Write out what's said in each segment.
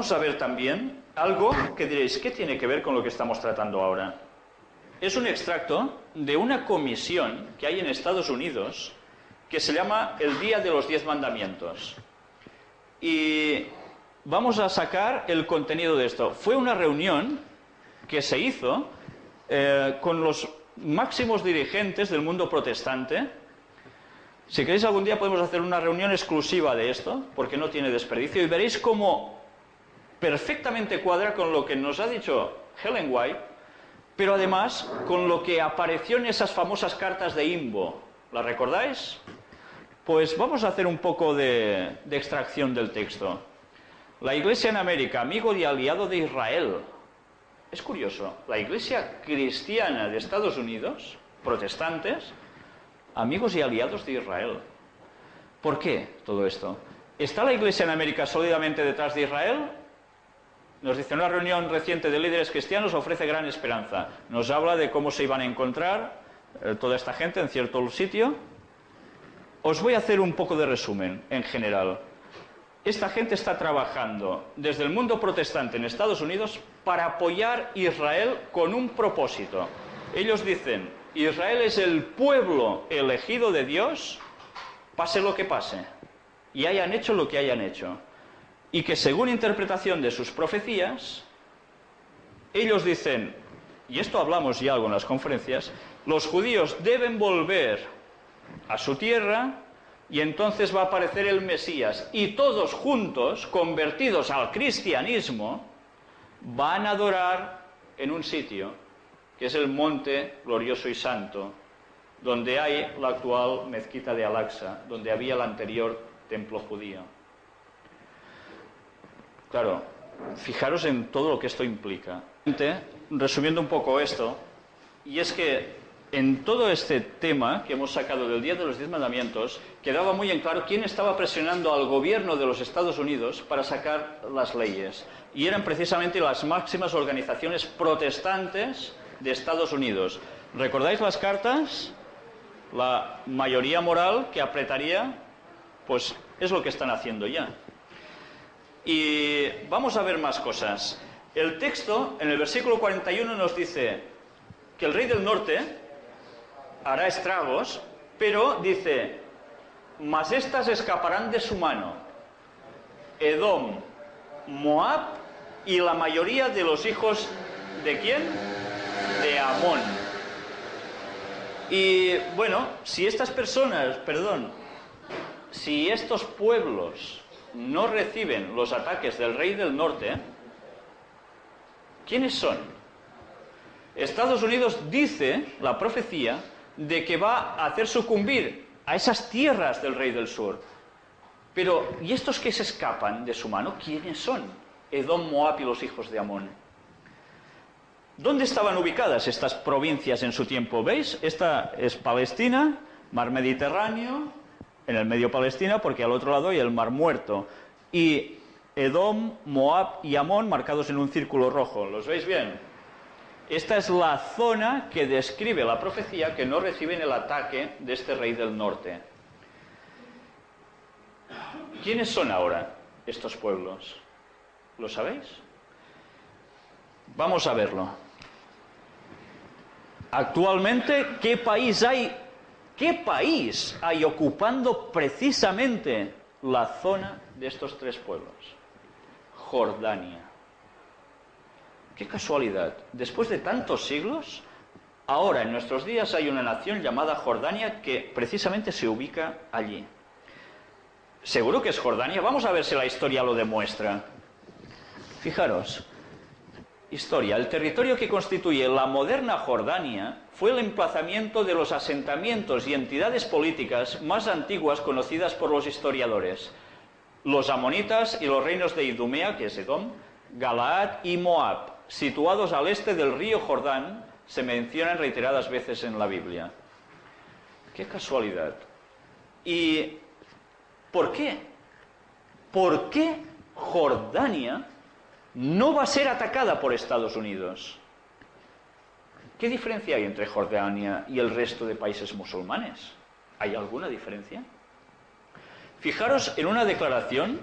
vamos a ver también algo que diréis, ¿qué tiene que ver con lo que estamos tratando ahora? Es un extracto de una comisión que hay en Estados Unidos que se llama el Día de los Diez Mandamientos. Y vamos a sacar el contenido de esto. Fue una reunión que se hizo eh, con los máximos dirigentes del mundo protestante. Si queréis algún día podemos hacer una reunión exclusiva de esto, porque no tiene desperdicio, y veréis cómo perfectamente cuadra con lo que nos ha dicho Helen White, pero además con lo que apareció en esas famosas cartas de Imbo. ¿Las recordáis? Pues vamos a hacer un poco de extracción del texto. La Iglesia en América, amigo y aliado de Israel, es curioso, la iglesia cristiana de Estados Unidos, protestantes, amigos y aliados de Israel. ¿Por qué todo esto? ¿Está la iglesia en América sólidamente detrás de Israel? Nos dice, una reunión reciente de líderes cristianos ofrece gran esperanza. Nos habla de cómo se iban a encontrar eh, toda esta gente en cierto sitio. Os voy a hacer un poco de resumen en general esta gente está trabajando desde el mundo protestante en Estados Unidos para apoyar a Israel con un propósito. Ellos dicen, Israel es el pueblo elegido de Dios, pase lo que pase, y hayan hecho lo que hayan hecho. Y que según interpretación de sus profecías, ellos dicen, y esto hablamos ya algo en las conferencias, los judíos deben volver a su tierra y entonces va a aparecer el Mesías. Y todos juntos, convertidos al cristianismo, van a adorar en un sitio, que es el monte glorioso y santo, donde hay la actual mezquita de Al-Aqsa, donde había el anterior templo judío. Claro, fijaros en todo lo que esto implica. Resumiendo un poco esto, y es que en todo este tema que hemos sacado del Día de los Diez Mandamientos, quedaba muy en claro quién estaba presionando al gobierno de los Estados Unidos para sacar las leyes. Y eran precisamente las máximas organizaciones protestantes de Estados Unidos. ¿Recordáis las cartas? La mayoría moral que apretaría, pues es lo que están haciendo ya. Y vamos a ver más cosas. El texto, en el versículo 41, nos dice que el rey del norte, hará estragos, pero dice, mas éstas escaparán de su mano. Edom, Moab y la mayoría de los hijos de quién? De Amón. Y bueno, si estas personas, perdón, si estos pueblos no reciben los ataques del rey del norte, ¿quiénes son? Estados Unidos dice, la profecía, de que va a hacer sucumbir a esas tierras del rey del sur. Pero, ¿y estos que se escapan de su mano, quiénes son? Edom, Moab y los hijos de Amón. ¿Dónde estaban ubicadas estas provincias en su tiempo? ¿Veis? Esta es Palestina, mar Mediterráneo, en el medio Palestina, porque al otro lado hay el mar muerto. Y Edom, Moab y Amón marcados en un círculo rojo. ¿Los veis bien? Esta es la zona que describe la profecía que no reciben el ataque de este rey del norte. ¿Quiénes son ahora estos pueblos? ¿Lo sabéis? Vamos a verlo. Actualmente, ¿qué país hay? ¿Qué país hay ocupando precisamente la zona de estos tres pueblos? Jordania. Qué casualidad. Después de tantos siglos, ahora en nuestros días hay una nación llamada Jordania que precisamente se ubica allí. ¿Seguro que es Jordania? Vamos a ver si la historia lo demuestra. Fijaros, historia. El territorio que constituye la moderna Jordania fue el emplazamiento de los asentamientos y entidades políticas más antiguas conocidas por los historiadores. Los amonitas y los reinos de Idumea, que es Edom, Galaad y Moab, situados al este del río Jordán, se mencionan reiteradas veces en la Biblia. Qué casualidad. ¿Y por qué? ¿Por qué Jordania no va a ser atacada por Estados Unidos? ¿Qué diferencia hay entre Jordania y el resto de países musulmanes? ¿Hay alguna diferencia? Fijaros en una declaración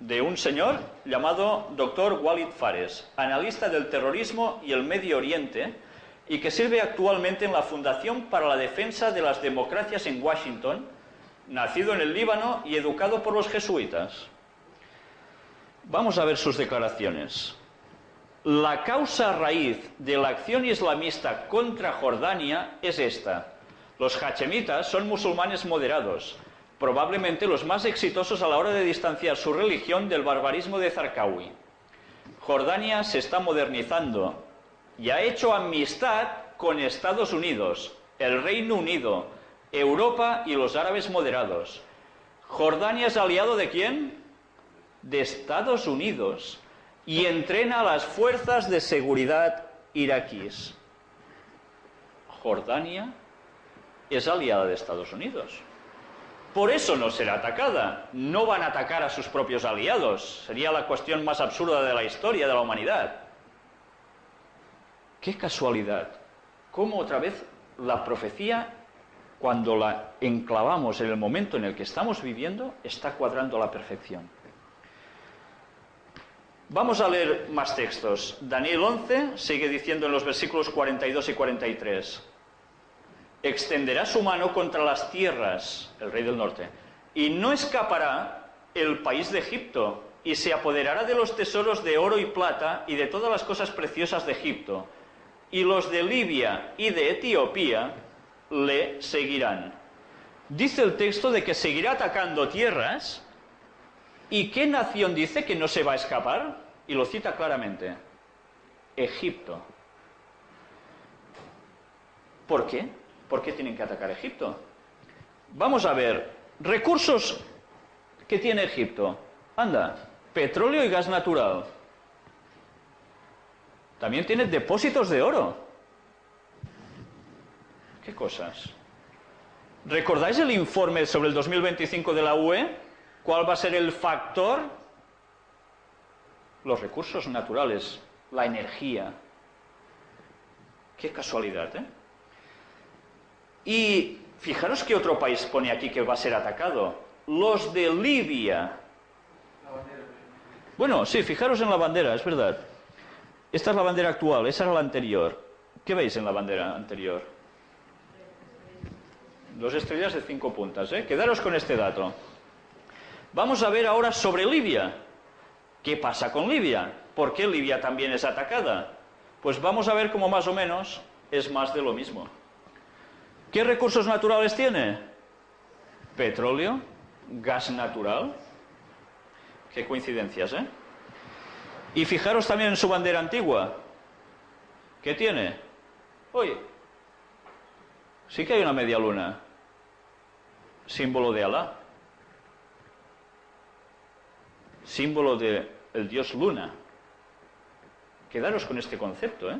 de un señor llamado Dr. Walid Fares, analista del terrorismo y el Medio Oriente, y que sirve actualmente en la Fundación para la Defensa de las Democracias en Washington, nacido en el Líbano y educado por los jesuitas. Vamos a ver sus declaraciones. La causa raíz de la acción islamista contra Jordania es esta. Los hachemitas son musulmanes moderados, probablemente los más exitosos a la hora de distanciar su religión del barbarismo de Zarqawi. Jordania se está modernizando y ha hecho amistad con Estados Unidos, el Reino Unido, Europa y los árabes moderados. Jordania es aliado de quién? De Estados Unidos y entrena a las fuerzas de seguridad iraquíes. Jordania es aliada de Estados Unidos. Por eso no será atacada. No van a atacar a sus propios aliados. Sería la cuestión más absurda de la historia de la humanidad. Qué casualidad. Cómo otra vez la profecía, cuando la enclavamos en el momento en el que estamos viviendo, está cuadrando a la perfección. Vamos a leer más textos. Daniel 11 sigue diciendo en los versículos 42 y 43 extenderá su mano contra las tierras, el rey del norte, y no escapará el país de Egipto, y se apoderará de los tesoros de oro y plata y de todas las cosas preciosas de Egipto, y los de Libia y de Etiopía le seguirán. Dice el texto de que seguirá atacando tierras, ¿y qué nación dice que no se va a escapar? Y lo cita claramente, Egipto. ¿Por qué? ¿Por qué tienen que atacar Egipto? Vamos a ver, recursos que tiene Egipto. Anda, petróleo y gas natural. También tiene depósitos de oro. ¿Qué cosas? ¿Recordáis el informe sobre el 2025 de la UE? ¿Cuál va a ser el factor? Los recursos naturales, la energía. Qué casualidad, ¿eh? Y fijaros que otro país pone aquí que va a ser atacado. Los de Libia. Bueno, sí, fijaros en la bandera, es verdad. Esta es la bandera actual, esa era la anterior. ¿Qué veis en la bandera anterior? Dos estrellas de cinco puntas, ¿eh? Quedaros con este dato. Vamos a ver ahora sobre Libia. ¿Qué pasa con Libia? ¿Por qué Libia también es atacada? Pues vamos a ver cómo más o menos es más de lo mismo. ¿Qué recursos naturales tiene? Petróleo, gas natural. Qué coincidencias, ¿eh? Y fijaros también en su bandera antigua. ¿Qué tiene? Oye, sí que hay una media luna, símbolo de Alá, símbolo del el dios luna. Quedaros con este concepto, ¿eh?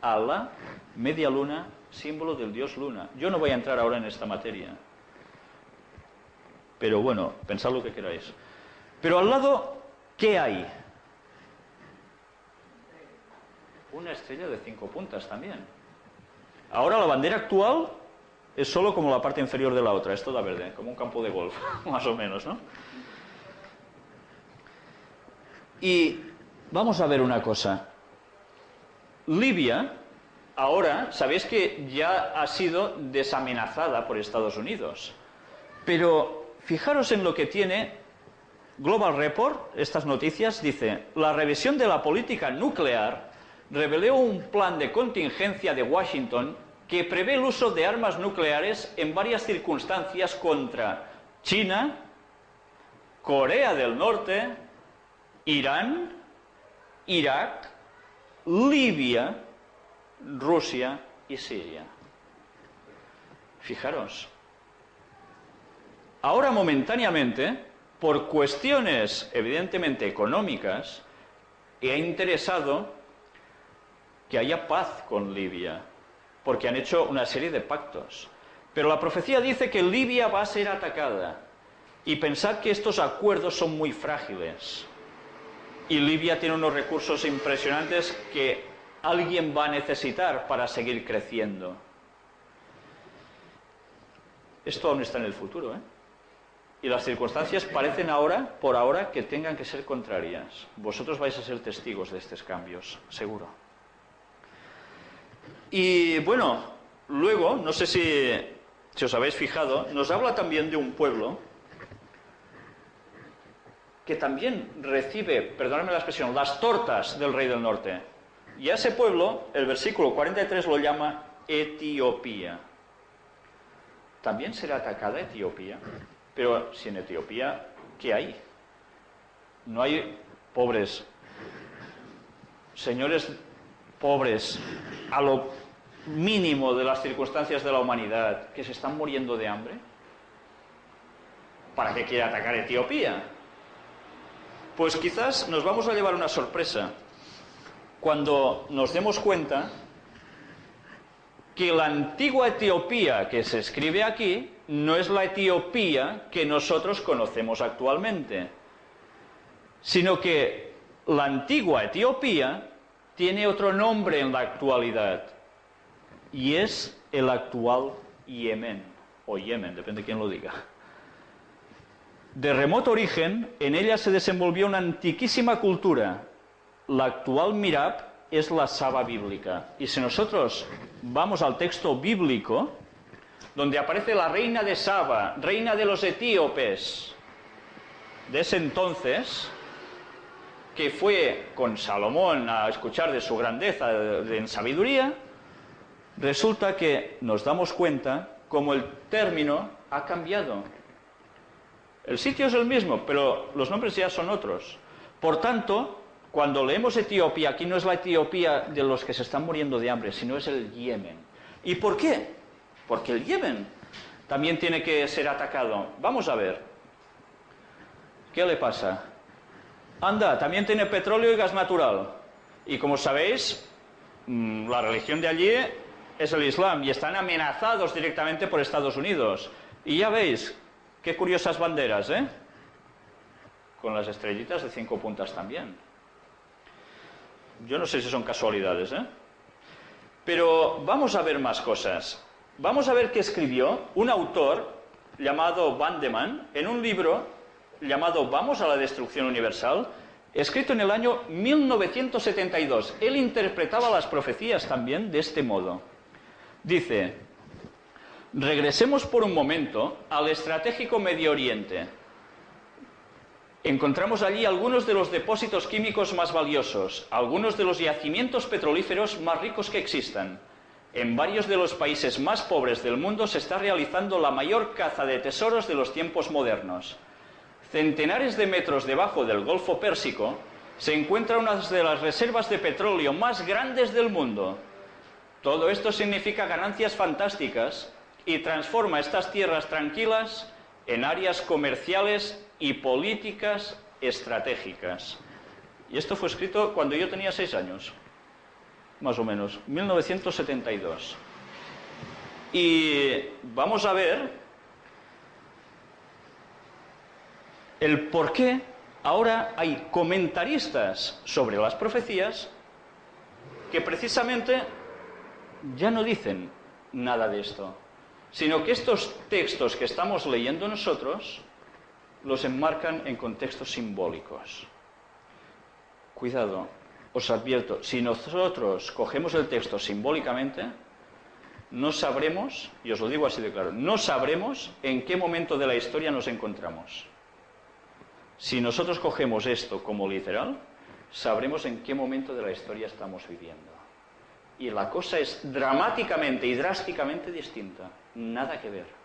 Alá, media luna, símbolo del dios luna. Yo no voy a entrar ahora en esta materia. Pero bueno, pensad lo que queráis. Pero al lado, ¿qué hay? Una estrella de cinco puntas también. Ahora la bandera actual es solo como la parte inferior de la otra, es toda verde, como un campo de golf, más o menos, ¿no? Y vamos a ver una cosa. Libia ahora sabéis que ya ha sido desamenazada por Estados Unidos. Pero fijaros en lo que tiene Global Report, estas noticias, dice, la revisión de la política nuclear reveló un plan de contingencia de Washington que prevé el uso de armas nucleares en varias circunstancias contra China, Corea del Norte, Irán, Irak, Libia, Rusia y Siria. Fijaros. Ahora momentáneamente, por cuestiones evidentemente económicas, he interesado que haya paz con Libia, porque han hecho una serie de pactos. Pero la profecía dice que Libia va a ser atacada. Y pensad que estos acuerdos son muy frágiles. Y Libia tiene unos recursos impresionantes que alguien va a necesitar para seguir creciendo. Esto aún está en el futuro, ¿eh? Y las circunstancias parecen ahora, por ahora, que tengan que ser contrarias. Vosotros vais a ser testigos de estos cambios, seguro. Y bueno, luego, no sé si, si os habéis fijado, nos habla también de un pueblo que también recibe, perdóname la expresión, las tortas del rey del norte. Y a ese pueblo, el versículo 43 lo llama Etiopía. También será atacada Etiopía. Pero si en Etiopía, ¿qué hay? No hay pobres, señores pobres, a lo mínimo de las circunstancias de la humanidad, que se están muriendo de hambre. ¿Para qué quiere atacar Etiopía? Pues quizás nos vamos a llevar una sorpresa cuando nos demos cuenta que la antigua Etiopía que se escribe aquí no es la Etiopía que nosotros conocemos actualmente, sino que la antigua Etiopía tiene otro nombre en la actualidad y es el actual Yemen, o Yemen, depende de quién lo diga. De remoto origen, en ella se desenvolvió una antiquísima cultura. La actual Mirab es la Saba bíblica. Y si nosotros vamos al texto bíblico, donde aparece la reina de Saba, reina de los etíopes, de ese entonces, que fue con Salomón a escuchar de su grandeza en sabiduría, resulta que nos damos cuenta cómo el término ha cambiado. El sitio es el mismo, pero los nombres ya son otros. Por tanto, cuando leemos Etiopía, aquí no es la Etiopía de los que se están muriendo de hambre, sino es el Yemen. ¿Y por qué? Porque el Yemen también tiene que ser atacado. Vamos a ver. ¿Qué le pasa? Anda, también tiene petróleo y gas natural. Y como sabéis, mm, la religión de allí es el Islam y están amenazados directamente por Estados Unidos. Y ya veis, Qué curiosas banderas, ¿eh? Con las estrellitas de cinco puntas también. Yo no sé si son casualidades, ¿eh? Pero vamos a ver más cosas. Vamos a ver qué escribió un autor llamado Bandeman en un libro llamado Vamos a la destrucción universal, escrito en el año 1972. Él interpretaba las profecías también de este modo. Dice, Regresemos por un momento al estratégico Medio Oriente. Encontramos allí algunos de los depósitos químicos más valiosos, algunos de los yacimientos petrolíferos más ricos que existan. En varios de los países más pobres del mundo se está realizando la mayor caza de tesoros de los tiempos modernos. Centenares de metros debajo del Golfo Pérsico se encuentra una de las reservas de petróleo más grandes del mundo. Todo esto significa ganancias fantásticas y transforma estas tierras tranquilas en áreas comerciales y políticas estratégicas. Y esto fue escrito cuando yo tenía seis años, más o menos, 1972. Y vamos a ver el por qué ahora hay comentaristas sobre las profecías que precisamente ya no dicen nada de esto sino que estos textos que estamos leyendo nosotros los enmarcan en contextos simbólicos. Cuidado, os advierto, si nosotros cogemos el texto simbólicamente, no sabremos, y os lo digo así de claro, no sabremos en qué momento de la historia nos encontramos. Si nosotros cogemos esto como literal, sabremos en qué momento de la historia estamos viviendo. Y la cosa es dramáticamente y drásticamente distinta. Nada que ver.